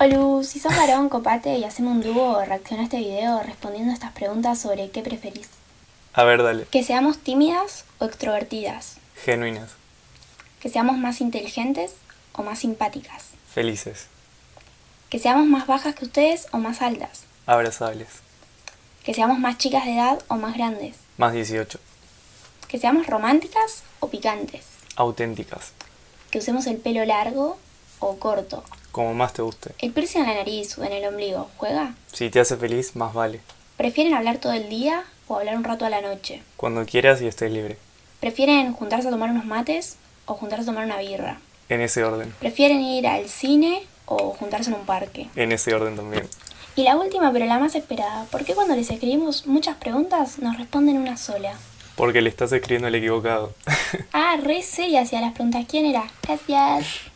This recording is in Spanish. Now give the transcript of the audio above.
Olu, si sos varón, copate y hacemos un dúo o reacciona a este video respondiendo a estas preguntas sobre qué preferís. A ver, dale. Que seamos tímidas o extrovertidas. Genuinas. Que seamos más inteligentes o más simpáticas. Felices. Que seamos más bajas que ustedes o más altas. Abrazables. Que seamos más chicas de edad o más grandes. Más 18. Que seamos románticas o picantes. Auténticas. Que usemos el pelo largo o corto. Como más te guste. ¿El piercing en la nariz o en el ombligo juega? Si te hace feliz, más vale. ¿Prefieren hablar todo el día o hablar un rato a la noche? Cuando quieras y estés libre. ¿Prefieren juntarse a tomar unos mates o juntarse a tomar una birra? En ese orden. ¿Prefieren ir al cine o juntarse en un parque? En ese orden también. Y la última, pero la más esperada, ¿por qué cuando les escribimos muchas preguntas nos responden una sola? Porque le estás escribiendo al equivocado. Ah, re seria hacia las preguntas. ¿Quién era? Gracias.